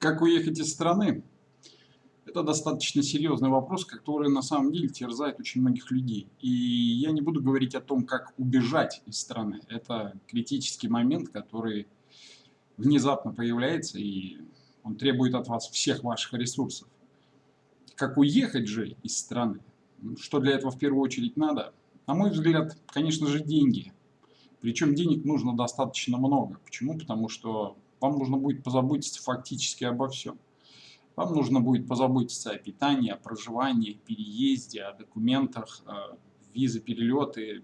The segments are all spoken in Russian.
Как уехать из страны? Это достаточно серьезный вопрос, который на самом деле терзает очень многих людей. И я не буду говорить о том, как убежать из страны. Это критический момент, который внезапно появляется, и он требует от вас всех ваших ресурсов. Как уехать же из страны? Что для этого в первую очередь надо? На мой взгляд, конечно же, деньги. Причем денег нужно достаточно много. Почему? Потому что вам нужно будет позаботиться фактически обо всем. Вам нужно будет позаботиться о питании, о проживании, переезде, о документах, э, визы, перелеты,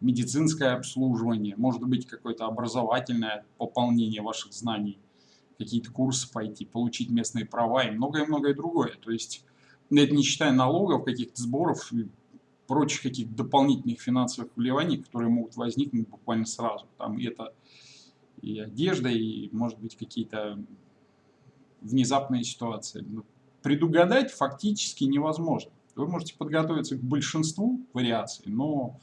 медицинское обслуживание, может быть какое-то образовательное пополнение ваших знаний, какие-то курсы пойти, получить местные права и многое-многое другое. То есть, это не считая налогов, каких-то сборов и прочих каких-то дополнительных финансовых вливаний, которые могут возникнуть буквально сразу. Там это и одежда, и, может быть, какие-то внезапные ситуации. Ну, предугадать фактически невозможно. Вы можете подготовиться к большинству вариаций, но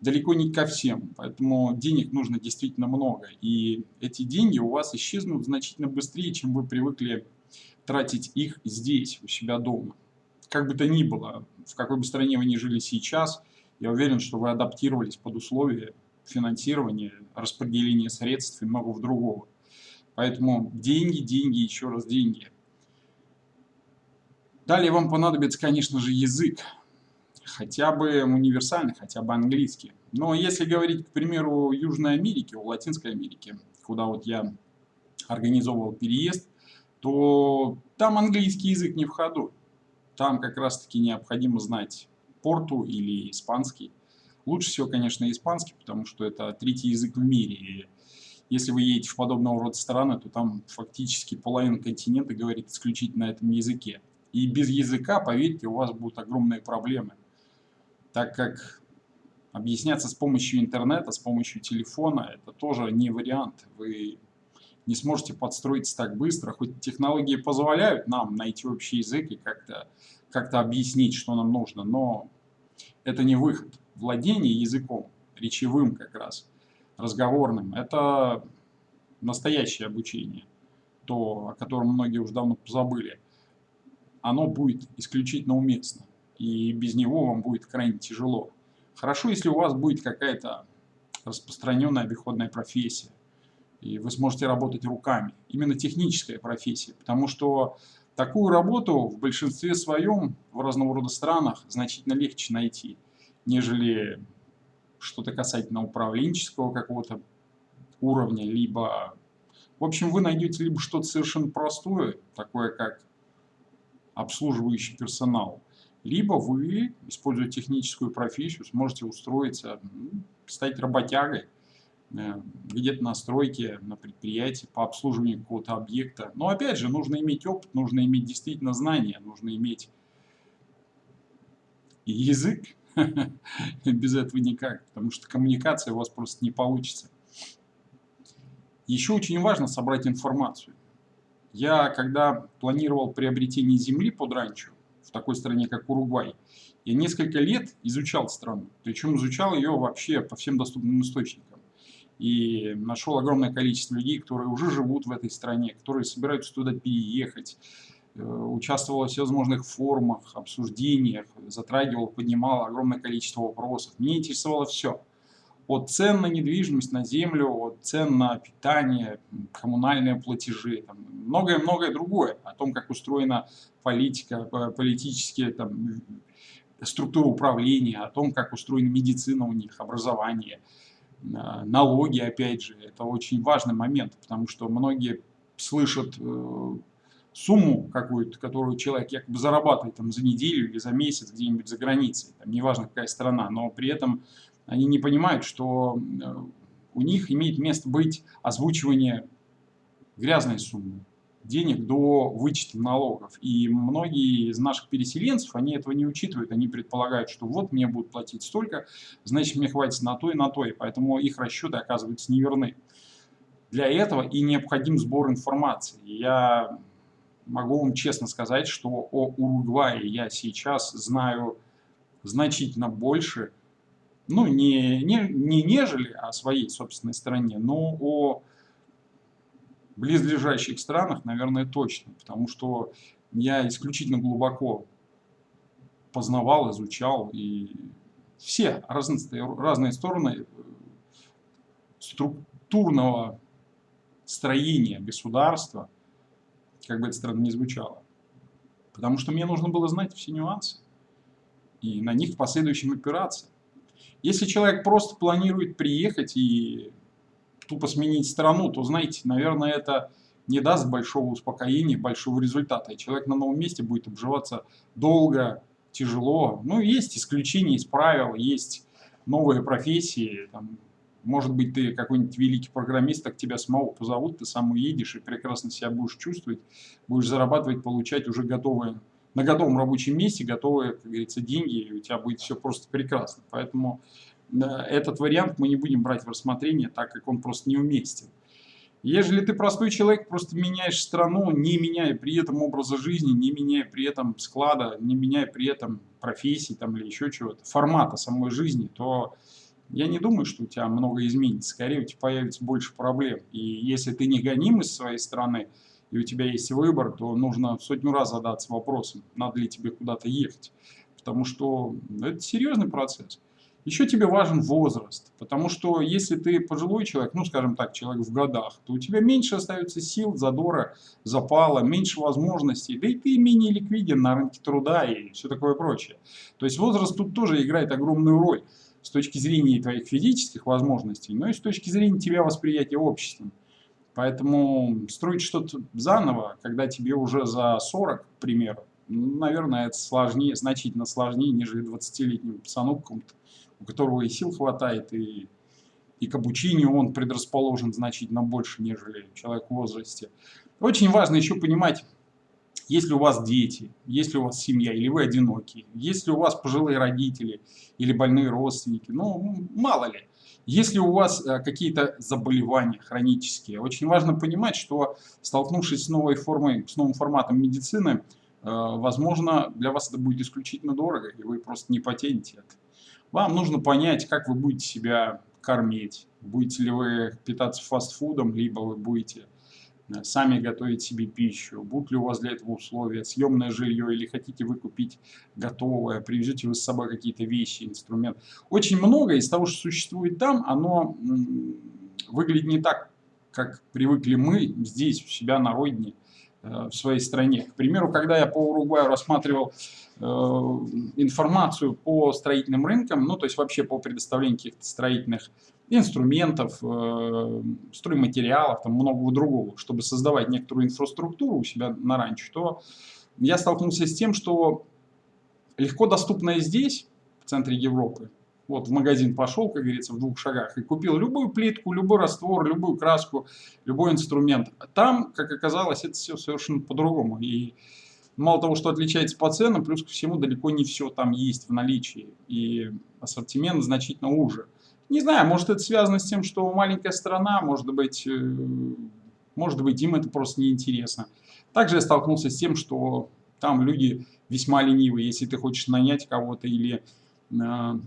далеко не ко всем. Поэтому денег нужно действительно много. И эти деньги у вас исчезнут значительно быстрее, чем вы привыкли тратить их здесь, у себя дома. Как бы то ни было, в какой бы стране вы ни жили сейчас, я уверен, что вы адаптировались под условия финансирования, распределения средств и многого другого. Поэтому деньги, деньги, еще раз деньги. Далее вам понадобится, конечно же, язык. Хотя бы универсальный, хотя бы английский. Но если говорить, к примеру, Южной Америке, у Латинской Америки, куда вот я организовывал переезд, то там английский язык не в ходу. Там как раз-таки необходимо знать порту или испанский. Лучше всего, конечно, испанский, потому что это третий язык в мире. И если вы едете в подобного рода страны, то там фактически половина континента говорит исключительно на этом языке. И без языка, поверьте, у вас будут огромные проблемы. Так как объясняться с помощью интернета, с помощью телефона, это тоже не вариант. Вы не сможете подстроиться так быстро, хоть технологии позволяют нам найти общий язык и как-то как, -то, объяснить, что нам нужно, но это не выход владение языком, речевым как раз, разговорным, это настоящее обучение, то, о котором многие уже давно позабыли, оно будет исключительно уместно, и без него вам будет крайне тяжело. Хорошо, если у вас будет какая-то распространенная обиходная профессия, и вы сможете работать руками, именно техническая профессия, потому что такую работу в большинстве своем в разного рода странах значительно легче найти – нежели что-то касательно управленческого какого-то уровня, либо... В общем, вы найдете либо что-то совершенно простое, такое как обслуживающий персонал, либо вы, используя техническую профессию, сможете устроиться, стать работягой, э, где-то на стройке, на предприятии по обслуживанию какого-то объекта. Но опять же, нужно иметь опыт, нужно иметь действительно знания, нужно иметь язык, Без этого никак, потому что коммуникация у вас просто не получится. Еще очень важно собрать информацию. Я, когда планировал приобретение земли под ранчо, в такой стране, как Уругвай, я несколько лет изучал страну. Причем изучал ее вообще по всем доступным источникам. И нашел огромное количество людей, которые уже живут в этой стране, которые собираются туда переехать, Э, участвовал во всевозможных форумах, обсуждениях, затрагивал, поднимал огромное количество вопросов. Мне интересовало все. От цен на недвижимость, на землю, от цен на питание, коммунальные платежи, многое-многое другое. О том, как устроена политика, э, политические там, структура управления, о том, как устроена медицина у них, образование, э, налоги, опять же. Это очень важный момент, потому что многие слышат сумму какую-то, которую человек якобы зарабатывает там, за неделю или за месяц где-нибудь за границей, там, неважно какая страна, но при этом они не понимают, что э, у них имеет место быть озвучивание грязной суммы денег до вычета налогов. И многие из наших переселенцев, они этого не учитывают, они предполагают, что вот мне будут платить столько, значит мне хватит на то и на то, и поэтому их расчеты оказываются неверны. Для этого и необходим сбор информации. Я могу вам честно сказать, что о Уругвае я сейчас знаю значительно больше, ну, не, не, не нежели о своей собственной стране, но о близлежащих странах, наверное, точно, потому что я исключительно глубоко познавал, изучал, и все разные, разные стороны структурного строения государства, как бы это странно ни звучало. Потому что мне нужно было знать все нюансы и на них в последующем опираться. Если человек просто планирует приехать и тупо сменить страну, то, знаете, наверное, это не даст большого успокоения, большого результата. И человек на новом месте будет обживаться долго, тяжело. Ну, есть исключения из правил, есть новые профессии. Там, может быть, ты какой-нибудь великий программист, так тебя самого позовут, ты сам уедешь и прекрасно себя будешь чувствовать, будешь зарабатывать, получать уже готовые на готовом рабочем месте готовые, как говорится, деньги, и у тебя будет все просто прекрасно. Поэтому э, этот вариант мы не будем брать в рассмотрение, так как он просто неуместен. Ежели ты простой человек, просто меняешь страну, не меняя при этом образа жизни, не меняя при этом склада, не меняя при этом профессии там, или еще чего-то, формата самой жизни, то я не думаю, что у тебя много изменится. Скорее, у тебя появится больше проблем. И если ты не гоним из своей страны, и у тебя есть выбор, то нужно сотню раз задаться вопросом, надо ли тебе куда-то ехать. Потому что это серьезный процесс. Еще тебе важен возраст, потому что если ты пожилой человек, ну скажем так, человек в годах, то у тебя меньше остается сил, задора, запала, меньше возможностей, да и ты менее ликвиден на рынке труда и все такое прочее. То есть возраст тут тоже играет огромную роль с точки зрения твоих физических возможностей, но и с точки зрения тебя восприятия обществом. Поэтому строить что-то заново, когда тебе уже за 40, к примеру, наверное, это сложнее, значительно сложнее, нежели 20-летнему пацану, у которого и сил хватает, и, и к обучению он предрасположен значительно больше, нежели человек в возрасте. Очень важно еще понимать, если у вас дети, если у вас семья, или вы одиноки, если у вас пожилые родители или больные родственники, ну, мало ли. Если у вас э, какие-то заболевания хронические, очень важно понимать, что столкнувшись с новой формой, с новым форматом медицины, э, возможно, для вас это будет исключительно дорого, и вы просто не потянете это. Вам нужно понять, как вы будете себя кормить. Будете ли вы питаться фастфудом, либо вы будете сами готовить себе пищу, будут ли у вас для этого условия, съемное жилье или хотите вы купить готовое, привезете вы с собой какие-то вещи, инструмент. Очень много из того, что существует там, оно выглядит не так, как привыкли мы здесь, у себя на родине, э, в своей стране. К примеру, когда я по Уругваю рассматривал э, информацию по строительным рынкам, ну то есть вообще по предоставлению каких-то строительных инструментов, э, стройматериалов, там многого другого, чтобы создавать некоторую инфраструктуру у себя на ранчо, то я столкнулся с тем, что легко доступное здесь, в центре Европы, вот в магазин пошел, как говорится, в двух шагах, и купил любую плитку, любой раствор, любую краску, любой инструмент. Там, как оказалось, это все совершенно по-другому. И мало того, что отличается по ценам, плюс ко всему далеко не все там есть в наличии. И ассортимент значительно уже. Не знаю, может это связано с тем, что маленькая страна, может быть, э, может быть им это просто неинтересно. Также я столкнулся с тем, что там люди весьма ленивые. Если ты хочешь нанять кого-то или э,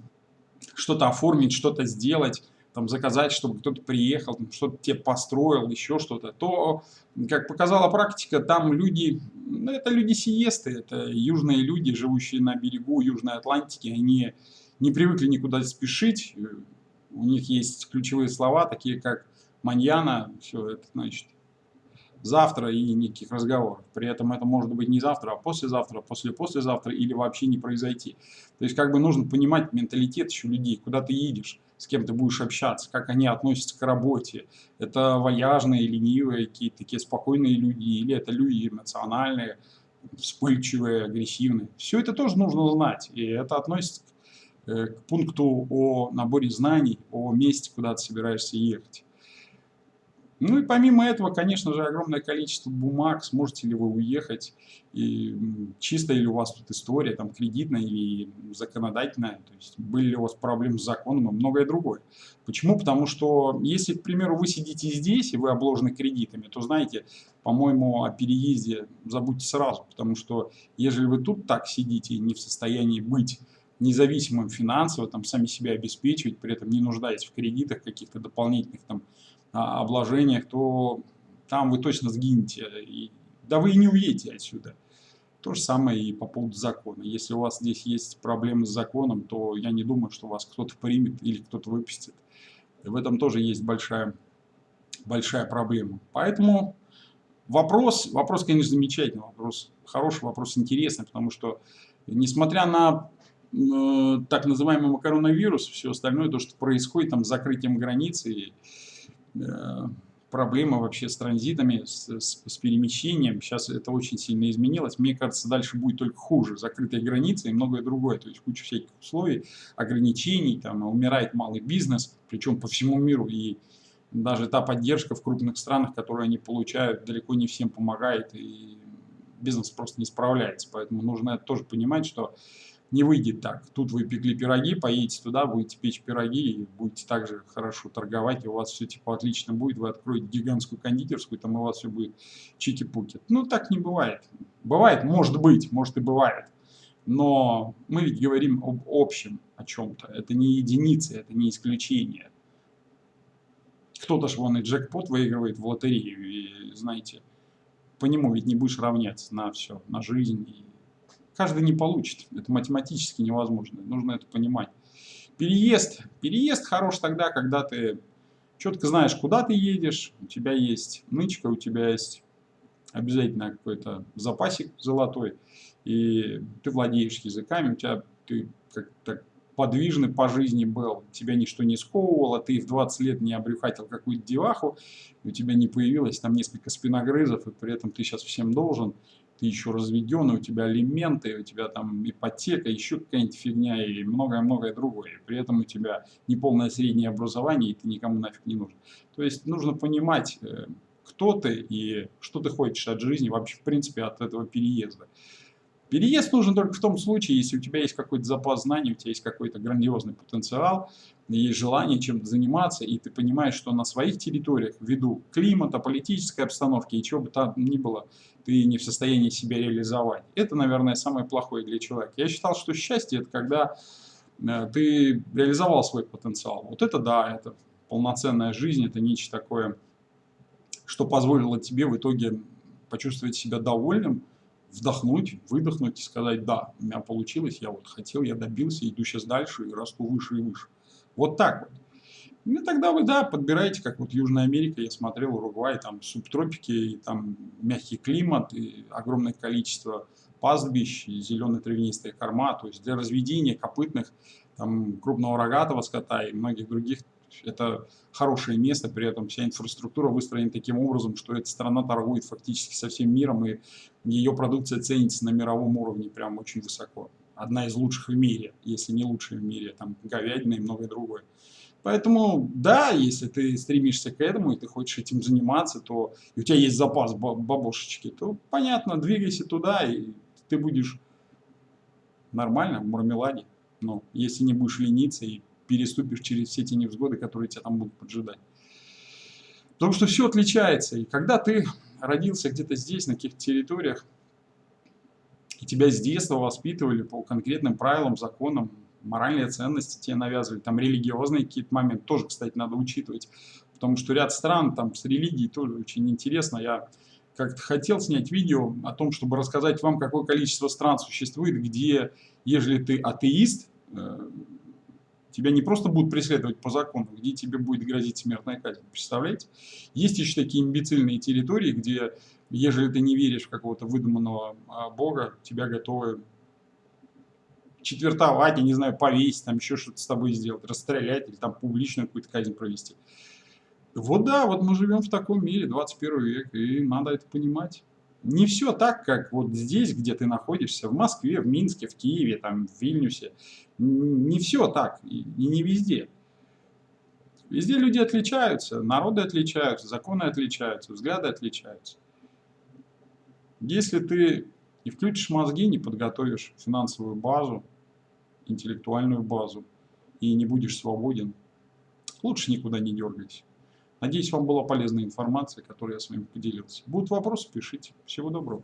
что-то оформить, что-то сделать, там, заказать, чтобы кто-то приехал, что-то тебе построил, еще что-то, то, как показала практика, там люди, ну, это люди сиесты, это южные люди, живущие на берегу Южной Атлантики, они не привыкли никуда спешить, у них есть ключевые слова, такие как маньяна, все это значит завтра и никаких разговоров. При этом это может быть не завтра, а послезавтра, после-послезавтра или вообще не произойти. То есть как бы нужно понимать менталитет еще людей, куда ты едешь, с кем ты будешь общаться, как они относятся к работе. Это вояжные, ленивые, какие-то такие спокойные люди, или это люди эмоциональные, вспыльчивые, агрессивные. Все это тоже нужно знать, и это относится Э, к пункту о наборе знаний, о месте, куда ты собираешься ехать. Ну и помимо этого, конечно же, огромное количество бумаг, сможете ли вы уехать, и чистая ли у вас тут история, там, кредитная или законодательная, то есть были ли у вас проблемы с законом и многое другое. Почему? Потому что если, к примеру, вы сидите здесь и вы обложены кредитами, то знаете, по-моему, о переезде забудьте сразу, потому что ежели вы тут так сидите и не в состоянии быть независимым финансово, там, сами себя обеспечивать, при этом не нуждаясь в кредитах, каких-то дополнительных там, обложениях, то там вы точно сгинете. Да вы и не уедете отсюда. То же самое и по поводу закона. Если у вас здесь есть проблемы с законом, то я не думаю, что вас кто-то примет или кто-то выпустит. В этом тоже есть большая, большая проблема. Поэтому вопрос, вопрос, конечно, замечательный, вопрос хороший, вопрос интересный, потому что, несмотря на э, так называемый коронавирус, все остальное, то, что происходит там с закрытием границы, проблема вообще с транзитами, с, с, с перемещением. Сейчас это очень сильно изменилось. Мне кажется, дальше будет только хуже. Закрытые границы и многое другое. То есть куча всяких условий, ограничений, там умирает малый бизнес, причем по всему миру. И даже та поддержка в крупных странах, которую они получают, далеко не всем помогает. И бизнес просто не справляется. Поэтому нужно тоже понимать, что не выйдет так. Тут вы пекли пироги, поедете туда, будете печь пироги и будете также хорошо торговать, и у вас все типа отлично будет, вы откроете гигантскую кондитерскую, там у вас все будет чики-пуки. Ну, так не бывает. Бывает, может быть, может и бывает. Но мы ведь говорим об общем о чем-то. Это не единицы, это не исключение. Кто-то же вон и джекпот выигрывает в лотерею, и знаете, по нему ведь не будешь равняться на все, на жизнь и каждый не получит. Это математически невозможно. Нужно это понимать. Переезд. Переезд хорош тогда, когда ты четко знаешь, куда ты едешь, у тебя есть нычка, у тебя есть обязательно какой-то запасик золотой, и ты владеешь языками, у тебя ты как-то подвижный по жизни был, тебя ничто не сковывало, ты в 20 лет не обрюхатил какую-то деваху, у тебя не появилось там несколько спиногрызов, и при этом ты сейчас всем должен, ты еще разведен, у тебя алименты, у тебя там ипотека, еще какая-нибудь фигня и многое-многое другое. При этом у тебя неполное среднее образование, и ты никому нафиг не нужен. То есть нужно понимать, э, кто ты и что ты хочешь от жизни, вообще в принципе от этого переезда. Переезд нужен только в том случае, если у тебя есть какой-то запас знаний, у тебя есть какой-то грандиозный потенциал, есть желание чем-то заниматься, и ты понимаешь, что на своих территориях, ввиду климата, политической обстановки и чего бы там ни было, ты не в состоянии себя реализовать. Это, наверное, самое плохое для человека. Я считал, что счастье – это когда э, ты реализовал свой потенциал. Вот это да, это полноценная жизнь, это нечто такое, что позволило тебе в итоге почувствовать себя довольным, вдохнуть, выдохнуть и сказать, да, у меня получилось, я вот хотел, я добился, иду сейчас дальше и расту выше и выше. Вот так вот. Ну, тогда вы, да, подбираете, как вот Южная Америка, я смотрел, Уругвай, там субтропики, и там мягкий климат, и огромное количество пастбищ, и зеленые травянистые корма, то есть для разведения копытных, там, крупного рогатого скота и многих других это хорошее место, при этом вся инфраструктура выстроена таким образом, что эта страна торгует фактически со всем миром, и ее продукция ценится на мировом уровне прям очень высоко. Одна из лучших в мире, если не лучшая в мире, там говядина и многое другое. Поэтому, да, если ты стремишься к этому, и ты хочешь этим заниматься, то и у тебя есть запас бабушечки, то, понятно, двигайся туда, и ты будешь нормально в мармеладе. Но если не будешь лениться и переступишь через все эти невзгоды, которые тебя там будут поджидать. Потому что все отличается. И когда ты родился где-то здесь, на каких-то территориях, и тебя с детства воспитывали по конкретным правилам, законам, моральные ценности тебе навязывали, там религиозные какие-то моменты тоже, кстати, надо учитывать. Потому что ряд стран там с религией тоже очень интересно. Я как-то хотел снять видео о том, чтобы рассказать вам, какое количество стран существует, где, ежели ты атеист, э, Тебя не просто будут преследовать по закону, где тебе будет грозить смертная казнь. Представляете? Есть еще такие имбецильные территории, где, ежели ты не веришь в какого-то выдуманного а, бога, тебя готовы четвертовать, я не знаю, повесить, там еще что-то с тобой сделать, расстрелять или там публичную какую-то казнь провести. Вот да, вот мы живем в таком мире, 21 век, и надо это понимать не все так, как вот здесь, где ты находишься, в Москве, в Минске, в Киеве, там, в Вильнюсе. Не все так, и не везде. Везде люди отличаются, народы отличаются, законы отличаются, взгляды отличаются. Если ты не включишь мозги, не подготовишь финансовую базу, интеллектуальную базу и не будешь свободен, лучше никуда не дергайся. Надеюсь, вам была полезная информация, которой я с вами поделился. Будут вопросы, пишите. Всего доброго.